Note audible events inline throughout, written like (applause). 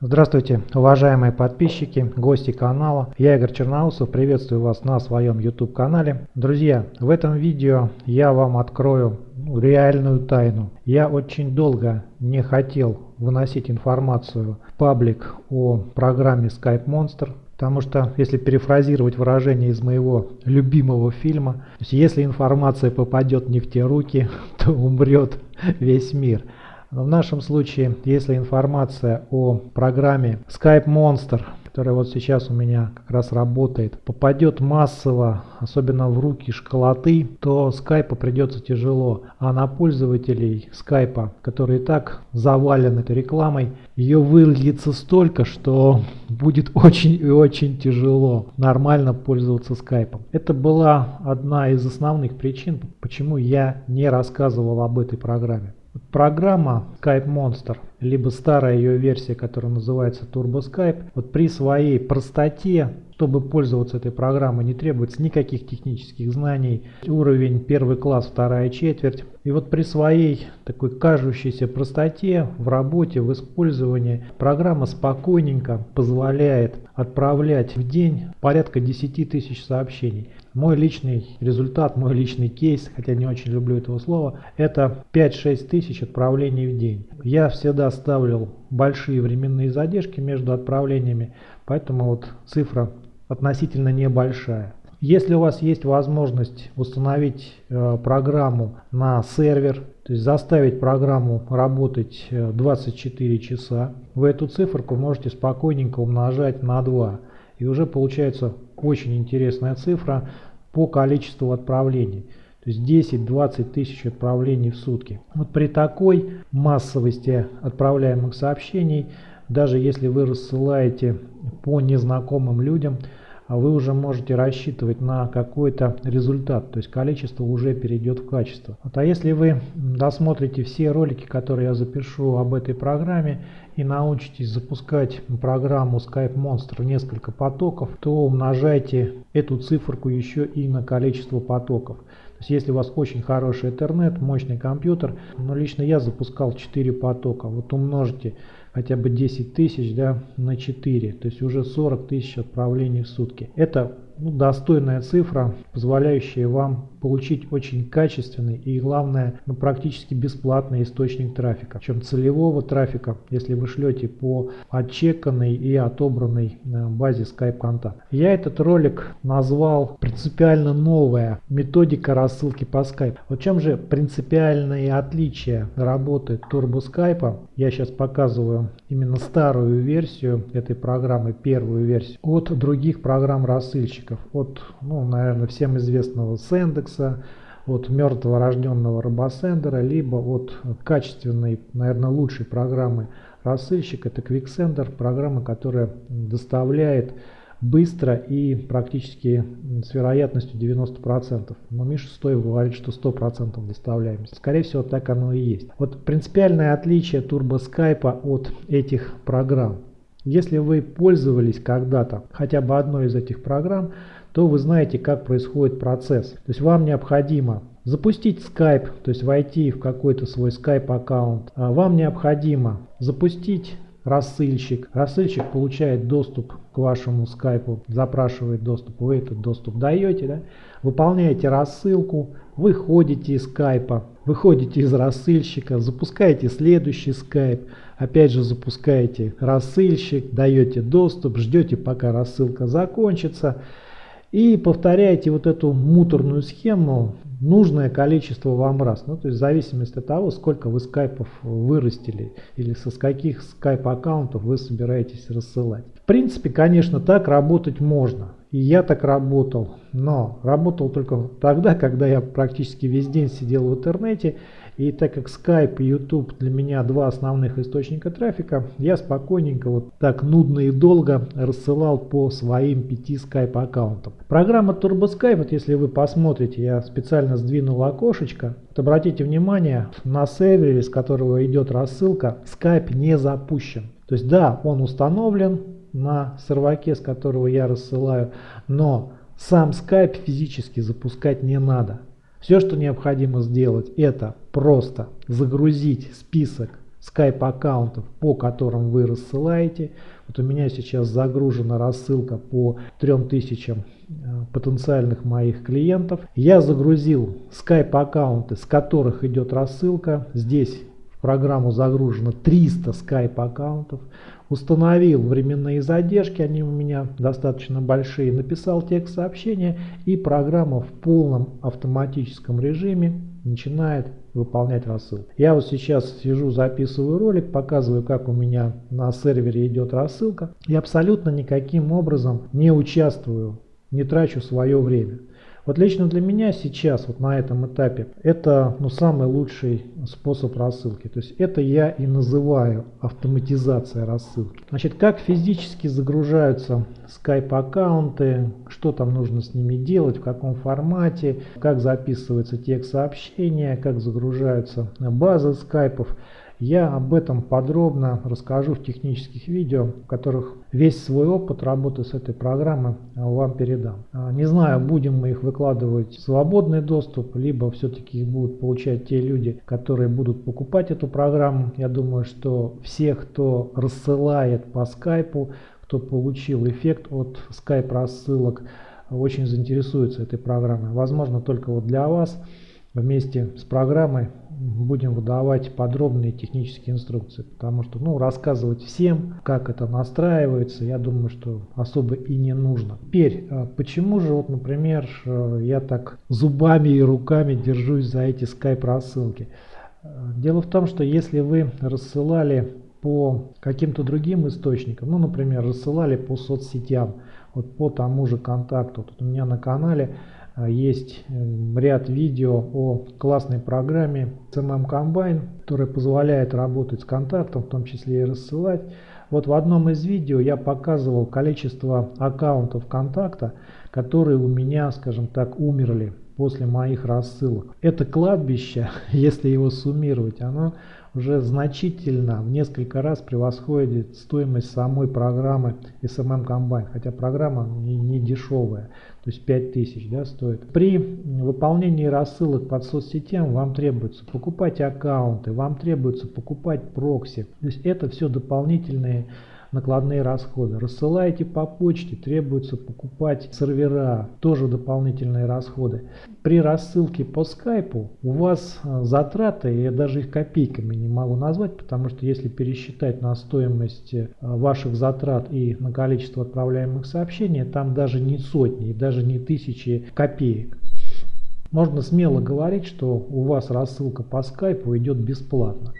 Здравствуйте, уважаемые подписчики, гости канала. Я Игорь Черноусов, приветствую вас на своем YouTube канале. Друзья, в этом видео я вам открою реальную тайну. Я очень долго не хотел выносить информацию в паблик о программе Skype Monster. Потому что, если перефразировать выражение из моего любимого фильма, если информация попадет не в те руки, (laughs) то умрет весь мир. В нашем случае, если информация о программе Skype Monster, которая вот сейчас у меня как раз работает, попадет массово, особенно в руки школоты, то Skype придется тяжело. А на пользователей Skype, которые и так завалены этой рекламой, ее выльется столько, что будет очень и очень тяжело нормально пользоваться Skype. Это была одна из основных причин, почему я не рассказывал об этой программе. Программа Skype Monster, либо старая ее версия, которая называется Turbo Skype, вот при своей простоте, чтобы пользоваться этой программой, не требуется никаких технических знаний. Уровень первый класс, вторая четверть. И вот при своей такой кажущейся простоте в работе, в использовании, программа спокойненько позволяет отправлять в день порядка 10 тысяч сообщений. Мой личный результат, мой личный кейс, хотя не очень люблю этого слова, это 5-6 тысяч отправлений в день. Я всегда ставил большие временные задержки между отправлениями, поэтому вот цифра относительно небольшая. Если у вас есть возможность установить э, программу на сервер, то есть заставить программу работать 24 э, часа, вы эту циферку можете спокойненько умножать на 2. И уже получается очень интересная цифра по количеству отправлений. То есть 10-20 тысяч отправлений в сутки. Вот при такой массовости отправляемых сообщений, даже если вы рассылаете по незнакомым людям, вы уже можете рассчитывать на какой-то результат, то есть количество уже перейдет в качество. Вот, а если вы досмотрите все ролики, которые я запишу об этой программе и научитесь запускать программу Skype Monster в несколько потоков, то умножайте эту циферку еще и на количество потоков. То есть если у вас очень хороший интернет, мощный компьютер, но лично я запускал 4 потока, вот умножите хотя бы 10 тысяч да, на 4, то есть уже 40 тысяч отправлений в сутки. Это ну, достойная цифра, позволяющая вам получить очень качественный и главное ну, практически бесплатный источник трафика. Причем целевого трафика, если вы шлете по отчеканной и отобранной э, базе Skype контакт. Я этот ролик назвал принципиально новая методика рассылки по Skype. Вот чем же принципиальные отличия работы Turbo Skype? Я сейчас показываю именно старую версию этой программы, первую версию, от других программ рассылщиков разработчиков от, ну, наверное, всем известного Сендекса, от мертвого рожденного робосендера, либо от качественной, наверное, лучшей программы рассылщик, это QuickSender, программа, которая доставляет быстро и практически с вероятностью 90%. Но Миша Стоев говорит, что 100% доставляемость. Скорее всего, так оно и есть. Вот принципиальное отличие TurboSkype от этих программ. Если вы пользовались когда-то хотя бы одной из этих программ, то вы знаете, как происходит процесс. То есть вам необходимо запустить Skype, то есть войти в какой-то свой Skype аккаунт. А вам необходимо запустить рассылщик. Рассылщик получает доступ к вашему скайпу, запрашивает доступ, вы этот доступ даете, да? выполняете рассылку, выходите из скайпа, выходите из рассылщика, запускаете следующий скайп, опять же запускаете рассылщик, даете доступ, ждете пока рассылка закончится и повторяете вот эту муторную схему нужное количество вам раз. Ну, то есть в зависимости от того, сколько вы скайпов вырастили или со скольких скайп аккаунтов вы собираетесь рассылать. В принципе, конечно, так работать можно. И я так работал, но работал только тогда, когда я практически весь день сидел в интернете и так как Skype и YouTube для меня два основных источника трафика, я спокойненько вот так нудно и долго рассылал по своим пяти Skype аккаунтам. Программа TurboSkype, вот если вы посмотрите, я специально сдвинул окошечко. Вот обратите внимание, на сервере, с которого идет рассылка, Skype не запущен. То есть да, он установлен на серваке, с которого я рассылаю, но сам Skype физически запускать не надо. Все, что необходимо сделать, это просто загрузить список скайп аккаунтов, по которым вы рассылаете. Вот у меня сейчас загружена рассылка по 3000 э, потенциальных моих клиентов. Я загрузил скайп аккаунты, с которых идет рассылка. Здесь в программу загружено 300 скайп аккаунтов. Установил временные задержки, они у меня достаточно большие. Написал текст сообщения и программа в полном автоматическом режиме начинает выполнять рассылку. Я вот сейчас сижу, записываю ролик, показываю, как у меня на сервере идет рассылка. И абсолютно никаким образом не участвую, не трачу свое время. Вот лично для меня сейчас, вот на этом этапе, это ну, самый лучший способ рассылки. То есть это я и называю автоматизация рассылки. Значит, как физически загружаются Skype аккаунты, что там нужно с ними делать, в каком формате, как записывается текст сообщения, как загружаются базы скайпов. Я об этом подробно расскажу в технических видео, в которых весь свой опыт работы с этой программой вам передам. А, не знаю, будем мы их выкладывать в свободный доступ, либо все-таки их будут получать те люди, которые будут покупать эту программу. Я думаю, что все, кто рассылает по скайпу, кто получил эффект от скайп рассылок, очень заинтересуются этой программой. Возможно, только вот для вас вместе с программой будем выдавать подробные технические инструкции, потому что ну, рассказывать всем, как это настраивается, я думаю, что особо и не нужно. Теперь, а почему же, вот, например, э, я так зубами и руками держусь за эти скайп рассылки? Э, дело в том, что если вы рассылали по каким-то другим источникам, ну, например, рассылали по соцсетям, вот по тому же контакту, тут у меня на канале а, есть эм, ряд видео о классной программе CMM Combine, которая позволяет работать с контактом, в том числе и рассылать. Вот в одном из видео я показывал количество аккаунтов контакта, которые у меня, скажем так, умерли после моих рассылок. Это кладбище, (laughs) если его суммировать, оно уже значительно, в несколько раз превосходит стоимость самой программы SMM Combine, хотя программа не, не дешевая, то есть 5000 да, стоит. При выполнении рассылок под соцсетям вам требуется покупать аккаунты, вам требуется покупать прокси, то есть это все дополнительные накладные расходы. Рассылаете по почте, требуется покупать сервера, тоже дополнительные расходы. При рассылке по скайпу у вас э, затраты, я даже их копейками не могу назвать, потому что если пересчитать на стоимость э, ваших затрат и на количество отправляемых сообщений, там даже не сотни, даже не тысячи копеек. Можно смело говорить, что у вас рассылка по скайпу идет бесплатно.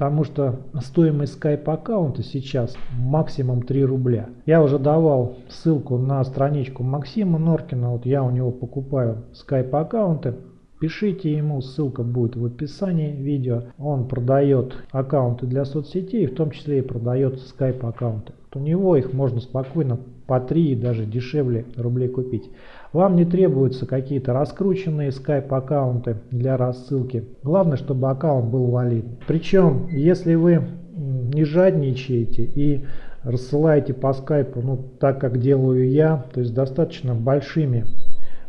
Потому что стоимость Skype аккаунта сейчас максимум 3 рубля. Я уже давал ссылку на страничку Максима Норкина. Вот я у него покупаю Skype аккаунты. Пишите ему, ссылка будет в описании видео. Он продает аккаунты для соцсетей, в том числе и продает Skype аккаунты. У него их можно спокойно по 3 и даже дешевле рублей купить. Вам не требуются какие-то раскрученные Skype аккаунты для рассылки. Главное, чтобы аккаунт был валидный. Причем, если вы не жадничаете и рассылаете по скайпу, ну так как делаю я, то есть достаточно большими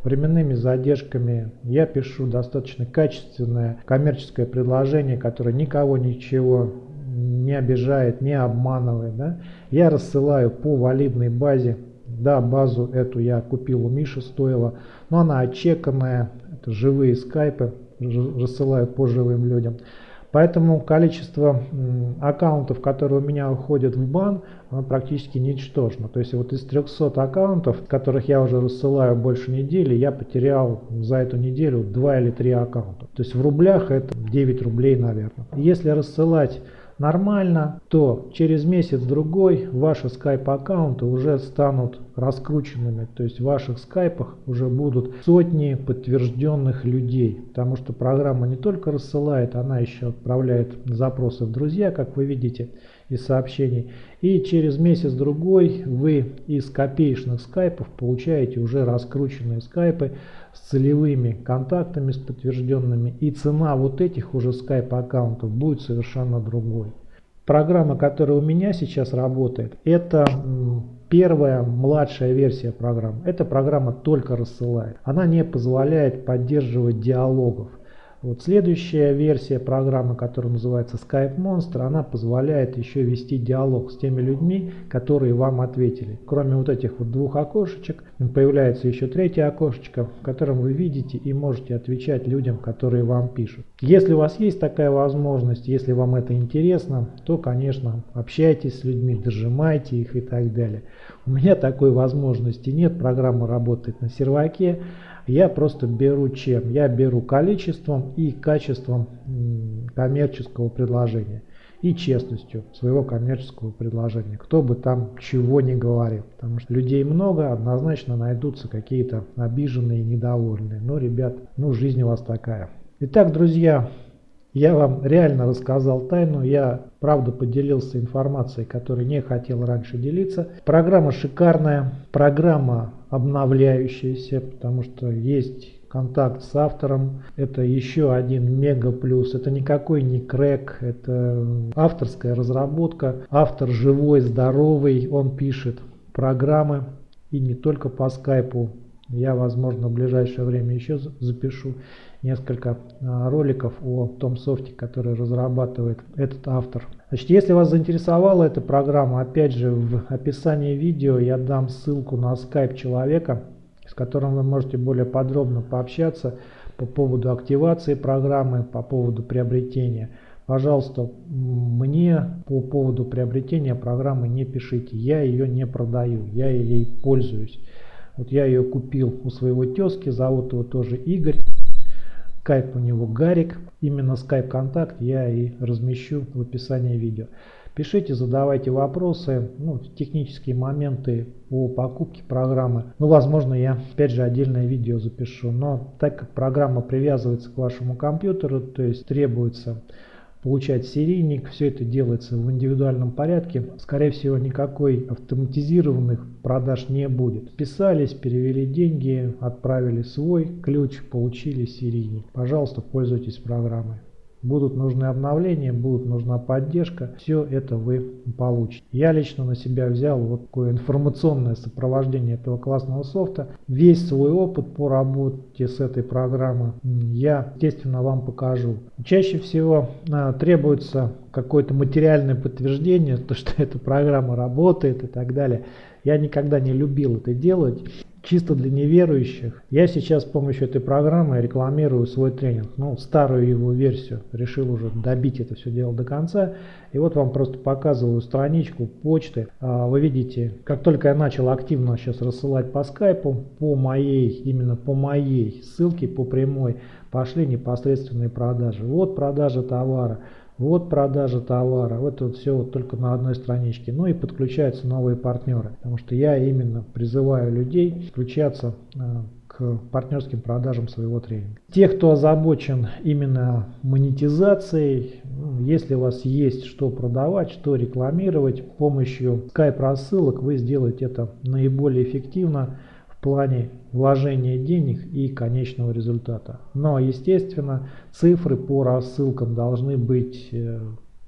временными задержками. Я пишу достаточно качественное коммерческое предложение, которое никого ничего не обижает, не обманывает. Да? Я рассылаю по валидной базе да, базу эту я купил у Миши, стоила, но она отчеканная, это живые скайпы, рассылаю по живым людям. Поэтому количество аккаунтов, которые у меня уходят в бан, оно практически ничтожно. То есть вот из 300 аккаунтов, которых я уже рассылаю больше недели, я потерял за эту неделю 2 или 3 аккаунта. То есть в рублях это 9 рублей, наверное. Если рассылать нормально, то через месяц-другой ваши скайп-аккаунты уже станут раскрученными. То есть в ваших скайпах уже будут сотни подтвержденных людей. Потому что программа не только рассылает, она еще отправляет запросы в друзья, как вы видите из сообщений. И через месяц-другой вы из копеечных скайпов получаете уже раскрученные скайпы с целевыми контактами, с подтвержденными. И цена вот этих уже скайп аккаунтов будет совершенно другой. Программа, которая у меня сейчас работает, это первая младшая версия программы. Эта программа только рассылает. Она не позволяет поддерживать диалогов. Вот следующая версия программы, которая называется Skype Monster, она позволяет еще вести диалог с теми людьми, которые вам ответили. Кроме вот этих вот двух окошечек, появляется еще третье окошечко, в котором вы видите и можете отвечать людям, которые вам пишут. Если у вас есть такая возможность, если вам это интересно, то, конечно, общайтесь с людьми, дожимайте их и так далее. У меня такой возможности нет, программа работает на серваке. Я просто беру чем? Я беру количеством и качеством коммерческого предложения и честностью своего коммерческого предложения. Кто бы там чего ни говорил. Потому что людей много, однозначно найдутся какие-то обиженные, недовольные. Но, ребят, ну жизнь у вас такая. Итак, друзья, я вам реально рассказал тайну, я правда поделился информацией, которой не хотел раньше делиться. Программа шикарная, программа обновляющаяся, потому что есть контакт с автором. Это еще один мега плюс. Это никакой не крэк, это авторская разработка. Автор живой, здоровый, он пишет программы и не только по скайпу. Я, возможно, в ближайшее время еще запишу несколько а, роликов о том софте, который разрабатывает этот автор. Значит, если вас заинтересовала эта программа, опять же в описании видео я дам ссылку на скайп человека, с которым вы можете более подробно пообщаться по поводу активации программы, по поводу приобретения. Пожалуйста, мне по поводу приобретения программы не пишите, я ее не продаю, я ей пользуюсь. Вот я ее купил у своего тезки, зовут его тоже Игорь. Скайп у него Гарик. Именно скайп контакт я и размещу в описании видео. Пишите, задавайте вопросы, ну, технические моменты по покупке программы. Ну, возможно, я опять же отдельное видео запишу. Но так как программа привязывается к вашему компьютеру, то есть требуется получать серийник. Все это делается в индивидуальном порядке. Скорее всего, никакой автоматизированных продаж не будет. Писались, перевели деньги, отправили свой ключ, получили серийник. Пожалуйста, пользуйтесь программой будут нужны обновления, будет нужна поддержка, все это вы получите. Я лично на себя взял вот такое информационное сопровождение этого классного софта. Весь свой опыт по работе с этой программой я, естественно, вам покажу. Чаще всего а, требуется какое-то материальное подтверждение, (laughs) то, что эта программа работает и так далее. Я никогда не любил это делать чисто для неверующих. Я сейчас с помощью этой программы рекламирую свой тренинг. Ну, старую его версию. Решил уже добить это все дело до конца. И вот вам просто показываю страничку почты. А, вы видите, как только я начал активно сейчас рассылать по скайпу, по моей, именно по моей ссылке, по прямой, пошли непосредственные продажи. Вот продажа товара. Вот продажа товара, вот это все вот только на одной страничке. Ну и подключаются новые партнеры, потому что я именно призываю людей подключаться э, к партнерским продажам своего тренинга. Те, кто озабочен именно монетизацией, ну, если у вас есть что продавать, что рекламировать, помощью Skype рассылок вы сделаете это наиболее эффективно плане вложения денег и конечного результата. Но, естественно, цифры по рассылкам должны быть э,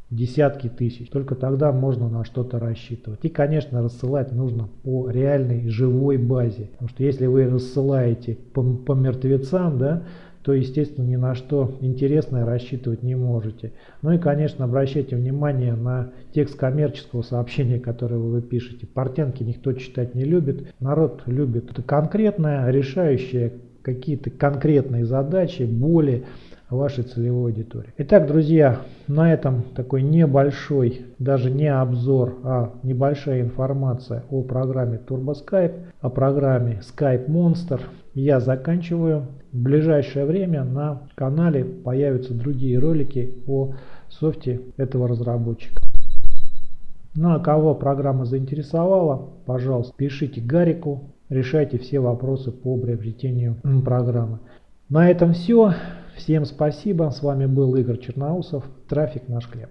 десятки тысяч. Только тогда можно на что-то рассчитывать. И, конечно, рассылать нужно по реальной живой базе. Потому что если вы рассылаете по, по мертвецам, да, то, естественно, ни на что интересное рассчитывать не можете. Ну и, конечно, обращайте внимание на текст коммерческого сообщения, которое вы пишете. Портянки никто читать не любит. Народ любит конкретное, решающее какие-то конкретные задачи, боли вашей целевой аудитории. Итак, друзья, на этом такой небольшой, даже не обзор, а небольшая информация о программе TurboSkype, о программе Skype Monster я заканчиваю. В ближайшее время на канале появятся другие ролики о софте этого разработчика. Ну а кого программа заинтересовала, пожалуйста, пишите Гарику, решайте все вопросы по приобретению программы. На этом все. Всем спасибо. С вами был Игорь Черноусов. Трафик наш хлеб.